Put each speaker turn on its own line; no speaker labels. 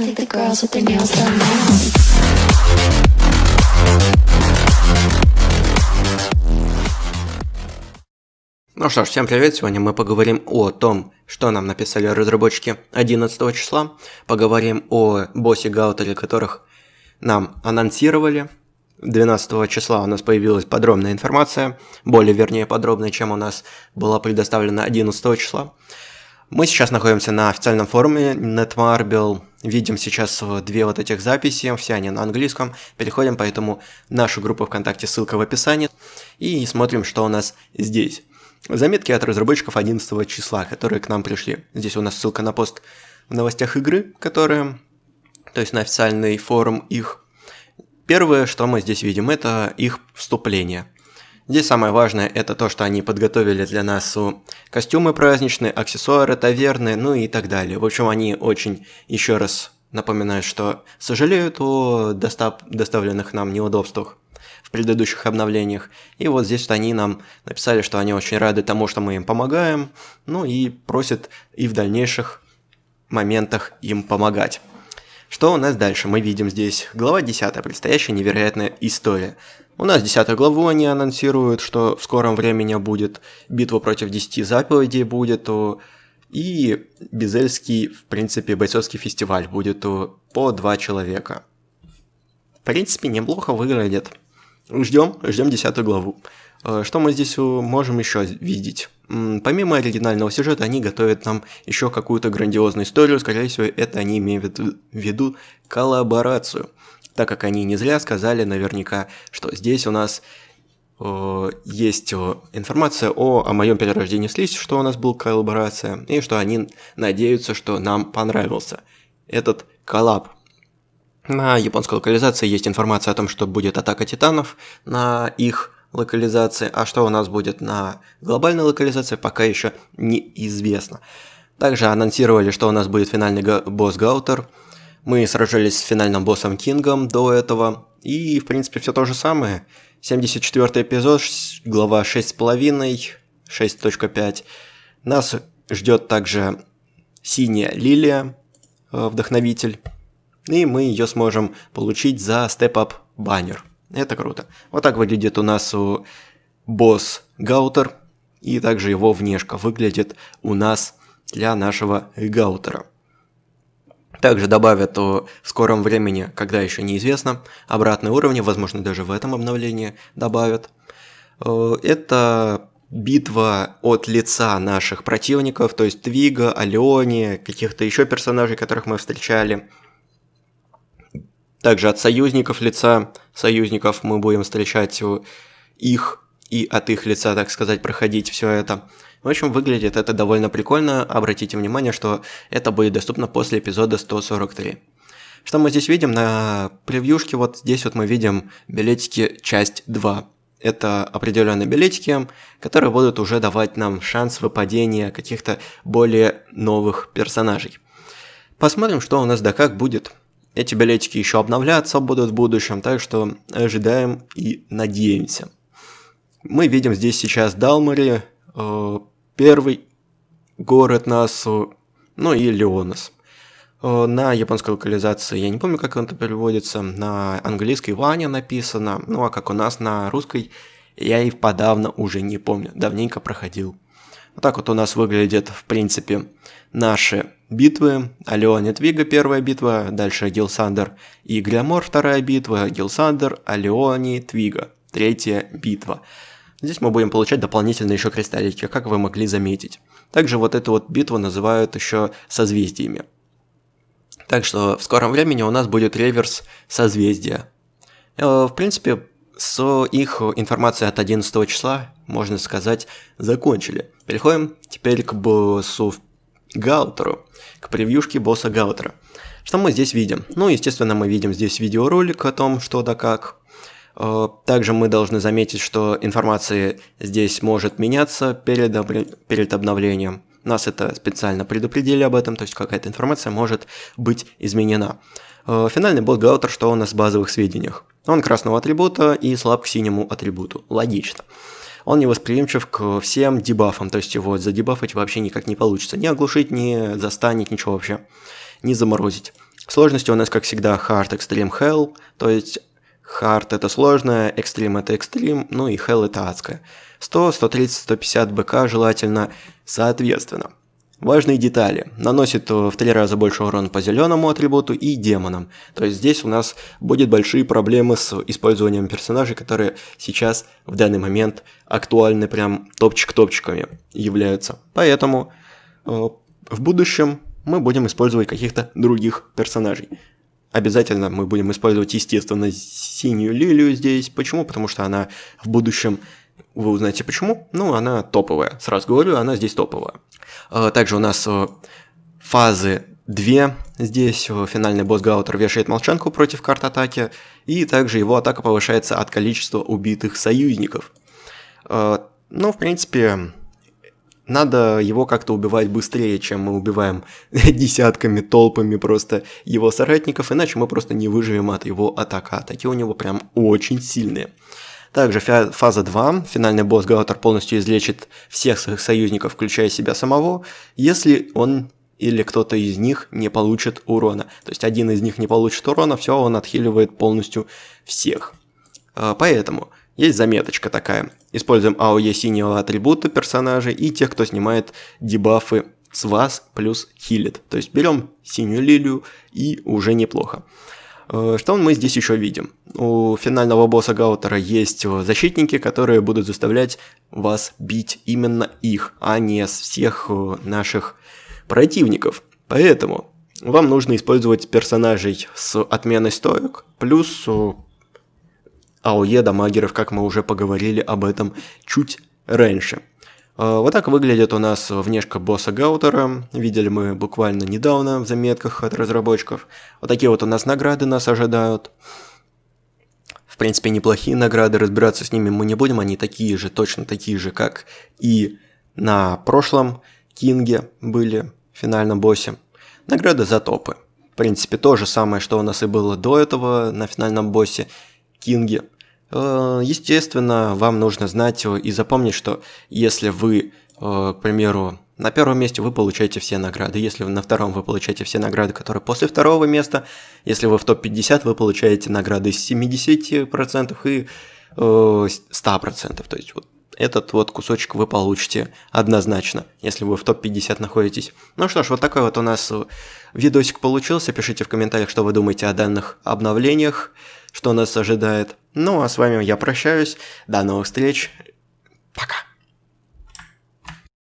I think the girls with their nails done now.
Ну что ж, всем привет! Сегодня мы поговорим о том, что нам написали разработчики 11 числа. Поговорим о боссе Гаутере, которых нам анонсировали. 12 числа у нас появилась подробная информация, более вернее подробная, чем у нас была предоставлена 11 числа. Мы сейчас находимся на официальном форуме Netmarble, видим сейчас э, две вот этих записи, все они на английском. Переходим поэтому в нашу группу ВКонтакте, ссылка в описании, и смотрим, что у нас здесь. Заметки от разработчиков 11 числа, которые к нам пришли. Здесь у нас ссылка на пост в новостях игры, которые, то есть на официальный форум их. Первое, что мы здесь видим, это их вступление. Здесь самое важное это то, что они подготовили для нас костюмы праздничные, аксессуары, таверны, ну и так далее. В общем, они очень еще раз напоминают, что сожалеют о достав доставленных нам неудобствах в предыдущих обновлениях. И вот здесь вот они нам написали, что они очень рады тому, что мы им помогаем, ну и просят и в дальнейших моментах им помогать. Что у нас дальше? Мы видим здесь глава 10, предстоящая невероятная история. У нас 10 главу они анонсируют, что в скором времени будет битва против 10 заповедей будет, и Безельский, в принципе, бойцовский фестиваль будет по два человека. В принципе, неплохо выглядит. Ждем, ждем 10 главу. Э, что мы здесь можем еще видеть? Помимо оригинального сюжета, они готовят нам еще какую-то грандиозную историю. Скорее всего, это они имеют в виду коллаборацию. Так как они не зря сказали наверняка, что здесь у нас э, есть информация о, о моем перерождении в слизь, что у нас был коллаборация, и что они надеются, что нам понравился этот коллаб. На японской локализации есть информация о том, что будет атака титанов на их локализации, а что у нас будет на глобальной локализации, пока еще неизвестно. Также анонсировали, что у нас будет финальный босс Гаутер. Мы сражались с финальным боссом Кингом до этого. И, в принципе, все то же самое. 74 эпизод, глава 6.5, 6.5. Нас ждет также синяя лилия, э, вдохновитель и мы ее сможем получить за степ-ап баннер. Это круто. Вот так выглядит у нас у босс Гаутер, и также его внешка выглядит у нас для нашего Гаутера. Также добавят в скором времени, когда еще неизвестно, обратные уровни, возможно даже в этом обновлении добавят. Это битва от лица наших противников, то есть Твига, Алиони, каких-то еще персонажей, которых мы встречали – также от союзников лица, союзников мы будем встречать их и от их лица, так сказать, проходить все это. В общем, выглядит это довольно прикольно. Обратите внимание, что это будет доступно после эпизода 143. Что мы здесь видим на превьюшке? Вот здесь вот мы видим билетики часть 2. Это определенные билетики, которые будут уже давать нам шанс выпадения каких-то более новых персонажей. Посмотрим, что у нас да как будет. Эти билетики еще обновляться будут в будущем, так что ожидаем и надеемся. Мы видим здесь сейчас Далмари, э, первый город нас, ну и Леонас. Э, на японской локализации, я не помню, как это переводится, на английской Ваня написано, ну а как у нас на русской, я и подавно уже не помню, давненько проходил. Вот так вот у нас выглядит, в принципе, наши битвы. Алеоне Твига первая битва, дальше Гилсандер и Глямор вторая битва, Гилсандер, Алеони, Твига третья битва. Здесь мы будем получать дополнительные еще кристаллики, как вы могли заметить. Также вот эту вот битву называют еще созвездиями. Так что в скором времени у нас будет реверс созвездия. Э, в принципе, с их информацией от 11 числа, можно сказать, закончили. Переходим теперь к боссу Гаутеру, к превьюшке босса Гаутера. Что мы здесь видим? Ну, естественно, мы видим здесь видеоролик о том, что да как. Э, также мы должны заметить, что информация здесь может меняться перед, перед обновлением. Нас это специально предупредили об этом, то есть какая-то информация может быть изменена. Э, финальный босс Гаутер, что у нас в базовых сведениях? Он красного атрибута и слаб к синему атрибуту. Логично он не восприимчив к всем дебафам, то есть его задебафать вообще никак не получится. Не оглушить, не застанить, ничего вообще, не заморозить. Сложности у нас, как всегда, Hard, Extreme, Hell, то есть Hard это сложно, Extreme это Extreme, ну и Hell это адское. 100, 130, 150 БК желательно соответственно. Важные детали. Наносит в три раза больше урона по зеленому атрибуту и демонам. То есть здесь у нас будет большие проблемы с использованием персонажей, которые сейчас в данный момент актуальны прям топчик-топчиками являются. Поэтому э, в будущем мы будем использовать каких-то других персонажей. Обязательно мы будем использовать, естественно, синюю лилию здесь. Почему? Потому что она в будущем вы узнаете почему. Ну, она топовая. Сразу говорю, она здесь топовая. А, также у нас э, фазы 2. Здесь э, финальный босс Гаутер вешает молчанку против карт атаки. И также его атака повышается от количества убитых союзников. Ну, в принципе, надо его как-то убивать быстрее, чем мы убиваем десятками, толпами просто его соратников, иначе мы просто не выживем от его атака. Атаки у него прям очень сильные. Также фаза 2. Финальный босс Гаутер полностью излечит всех своих союзников, включая себя самого, если он или кто-то из них не получит урона. То есть один из них не получит урона, все, он отхиливает полностью всех. А, поэтому есть заметочка такая. Используем АОЕ синего атрибута персонажей и тех, кто снимает дебафы с вас плюс хилит. То есть берем синюю лилию и уже неплохо. Э, что мы здесь еще видим? У финального босса Гаутера есть э, защитники, которые будут заставлять вас бить именно их, а не всех э, наших противников. Поэтому вам нужно использовать персонажей с отменой стоек, плюс АОЕ дамагеров, как мы уже поговорили об этом чуть раньше. А, вот так выглядит у нас внешка босса Гаутера. Видели мы буквально недавно в заметках от разработчиков. Вот такие вот у нас награды нас ожидают. В принципе, неплохие награды, разбираться с ними мы не будем. Они такие же, точно такие же, как и на прошлом Кинге были, в финальном боссе. Награды за топы. В принципе, то же самое, что у нас и было до этого на финальном боссе Кинге. Э, естественно, вам нужно знать и запомнить, что если вы, э, к примеру, на первом месте вы получаете все награды, если на втором вы получаете все награды, которые после второго места, если вы в топ-50, вы получаете награды с 70% и 100%. Э, То есть вот этот вот кусочек вы получите однозначно, если вы в топ-50 находитесь. Ну что ж, вот такой вот у нас видосик получился. Пишите в комментариях, что вы думаете о данных обновлениях что нас ожидает. Ну а с вами я прощаюсь. До новых встреч. Пока.